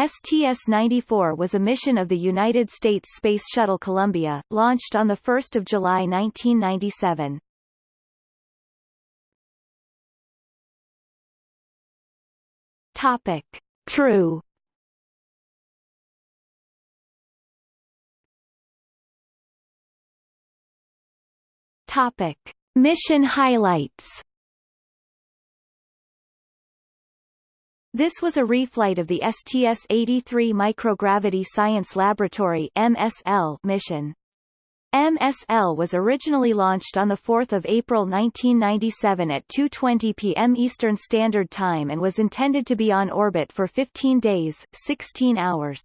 STS-94 was a mission of the United States Space Shuttle Columbia, launched on 1 July 1997. Topic. Crew Topic. Mission highlights This was a reflight of the STS-83 Microgravity Science Laboratory MSL mission. MSL was originally launched on 4 April 1997 at 2.20 p.m. Eastern Standard Time and was intended to be on orbit for 15 days, 16 hours.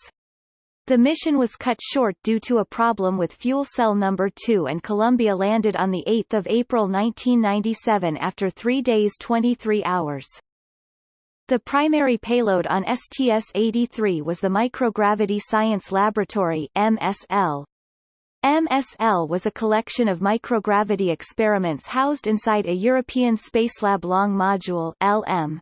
The mission was cut short due to a problem with fuel cell number 2 and Columbia landed on 8 April 1997 after 3 days 23 hours. The primary payload on STS-83 was the Microgravity Science Laboratory MSL. MSL was a collection of microgravity experiments housed inside a European Spacelab Long Module LM.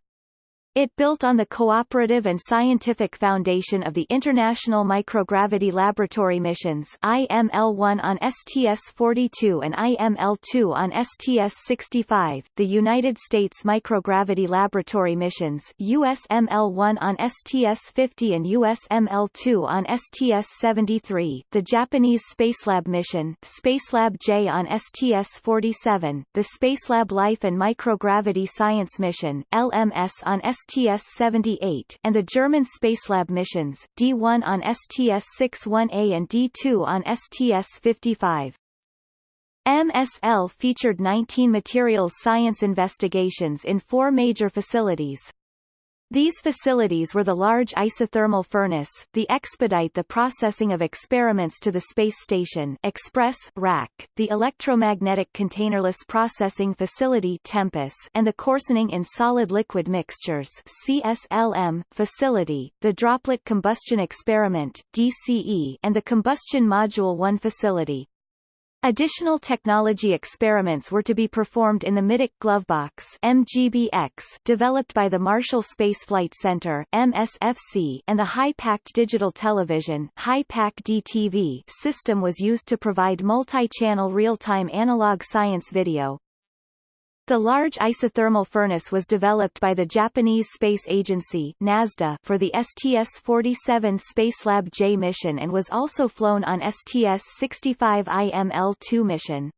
It built on the cooperative and scientific foundation of the International Microgravity Laboratory missions IML-1 on STS-42 and IML-2 on STS-65, the United States Microgravity Laboratory missions USML-1 on STS-50 and USML-2 on STS-73, the Japanese Spacelab mission Spacelab J on STS-47, the Spacelab Life and Microgravity Science mission LMS on STS STS-78 and the German Spacelab missions, D1 on STS-61A and D2 on STS-55. MSL featured 19 materials science investigations in four major facilities. These facilities were the large isothermal furnace, the expedite the processing of experiments to the space station Express Rack, the electromagnetic containerless processing facility Tempus and the coarsening in solid-liquid mixtures CSLM facility, the droplet combustion experiment DCE and the combustion module 1 facility. Additional technology experiments were to be performed in the Middeck Glovebox MGBX developed by the Marshall Space Flight Center MSFC and the High-Packed Digital Television High-Pac DTV system was used to provide multi-channel real-time analog science video, the large isothermal furnace was developed by the Japanese Space Agency NASDA for the STS-47 Spacelab J mission and was also flown on STS-65 IML-2 mission.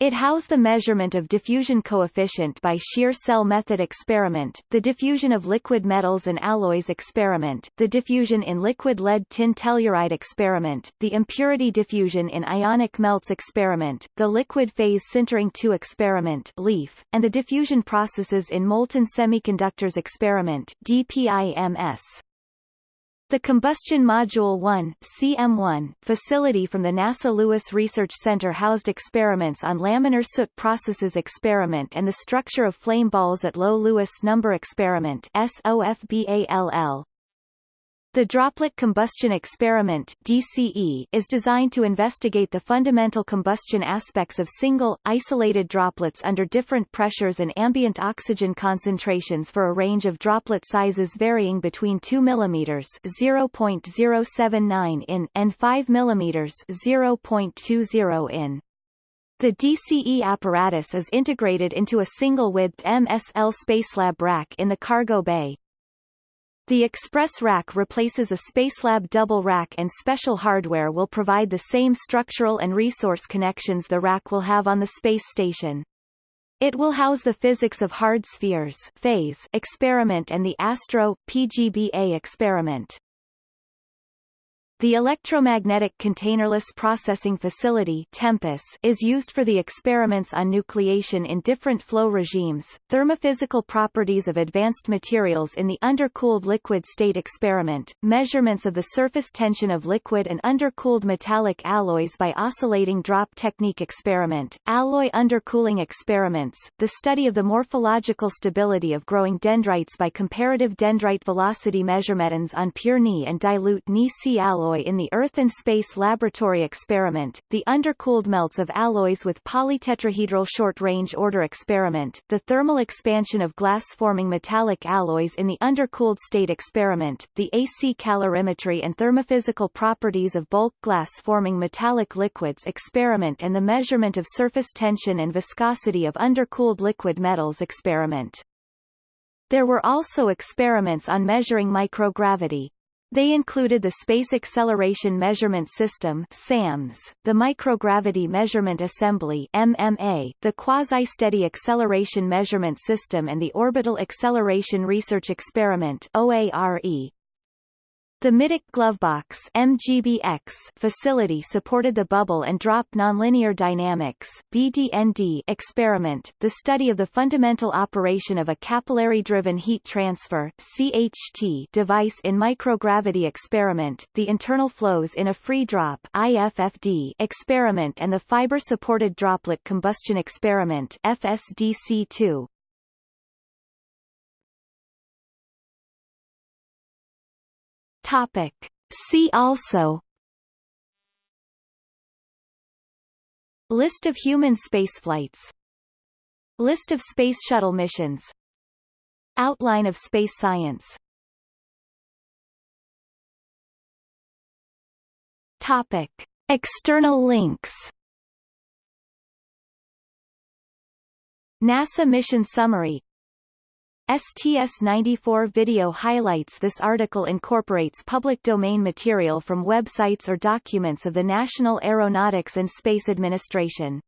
It housed the measurement of diffusion coefficient by shear cell method experiment, the diffusion of liquid metals and alloys experiment, the diffusion in liquid lead tin telluride experiment, the impurity diffusion in ionic melts experiment, the liquid phase sintering 2 experiment LEAF, and the diffusion processes in molten semiconductors experiment DPIMS. The Combustion Module 1 CM1 facility from the NASA Lewis Research Center housed experiments on laminar soot processes experiment and the structure of flame balls at low Lewis number experiment SOFBALL. The Droplet Combustion Experiment DCE is designed to investigate the fundamental combustion aspects of single, isolated droplets under different pressures and ambient oxygen concentrations for a range of droplet sizes varying between 2 mm 0.079 in and 5 mm 0.20 in. The DCE apparatus is integrated into a single-width MSL Spacelab rack in the cargo bay, the Express rack replaces a Spacelab double rack and special hardware will provide the same structural and resource connections the rack will have on the space station. It will house the physics of hard spheres phase experiment and the Astro PGBA experiment. The Electromagnetic Containerless Processing Facility Tempus is used for the experiments on nucleation in different flow regimes, thermophysical properties of advanced materials in the undercooled liquid state experiment, measurements of the surface tension of liquid and undercooled metallic alloys by oscillating drop technique experiment, alloy undercooling experiments, the study of the morphological stability of growing dendrites by comparative dendrite velocity measurements on pure Ni and dilute Ni-C alloy alloy in the Earth and Space Laboratory experiment, the undercooled melts of alloys with polytetrahedral short-range order experiment, the thermal expansion of glass-forming metallic alloys in the undercooled state experiment, the AC calorimetry and thermophysical properties of bulk glass-forming metallic liquids experiment and the measurement of surface tension and viscosity of undercooled liquid metals experiment. There were also experiments on measuring microgravity. They included the Space Acceleration Measurement System SAMS, the Microgravity Measurement Assembly MMA, the Quasi-Steady Acceleration Measurement System and the Orbital Acceleration Research Experiment OARE. The Middeck Glovebox MGBX facility supported the bubble and drop nonlinear dynamics BDND experiment, the study of the fundamental operation of a capillary-driven heat transfer CHT device in microgravity experiment, the internal flows in a free drop IFFD experiment and the fiber-supported droplet combustion experiment FSDC2. Topic. See also. List of human spaceflights. List of Space Shuttle missions. Outline of space science. Topic. External links. NASA mission summary STS-94 video highlights This article incorporates public domain material from websites or documents of the National Aeronautics and Space Administration.